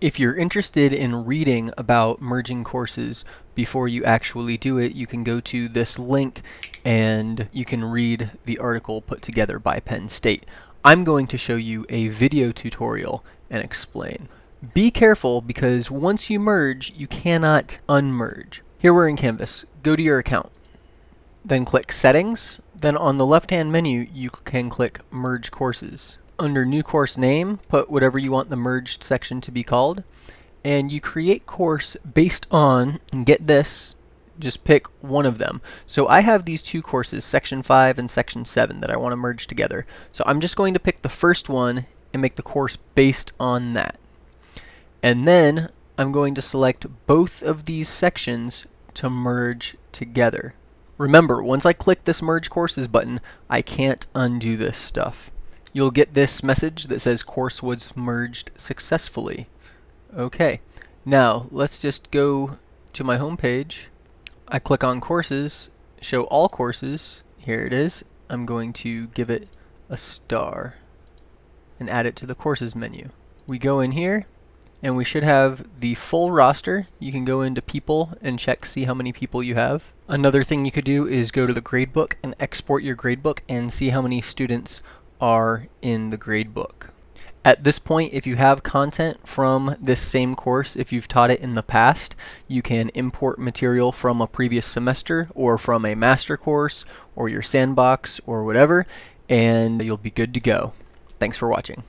If you're interested in reading about merging courses before you actually do it, you can go to this link and you can read the article put together by Penn State. I'm going to show you a video tutorial and explain. Be careful because once you merge, you cannot unmerge. Here we're in Canvas. Go to your account. Then click Settings. Then on the left-hand menu, you can click Merge Courses under new course name, put whatever you want the merged section to be called. And you create course based on, and get this, just pick one of them. So I have these two courses, section 5 and section 7, that I want to merge together. So I'm just going to pick the first one and make the course based on that. And then I'm going to select both of these sections to merge together. Remember, once I click this Merge Courses button, I can't undo this stuff you'll get this message that says course was merged successfully. Okay, now let's just go to my home page. I click on courses, show all courses. Here it is. I'm going to give it a star and add it to the courses menu. We go in here and we should have the full roster. You can go into people and check see how many people you have. Another thing you could do is go to the gradebook and export your gradebook and see how many students are in the gradebook. At this point, if you have content from this same course, if you've taught it in the past, you can import material from a previous semester or from a master course or your sandbox or whatever, and you'll be good to go. Thanks for watching.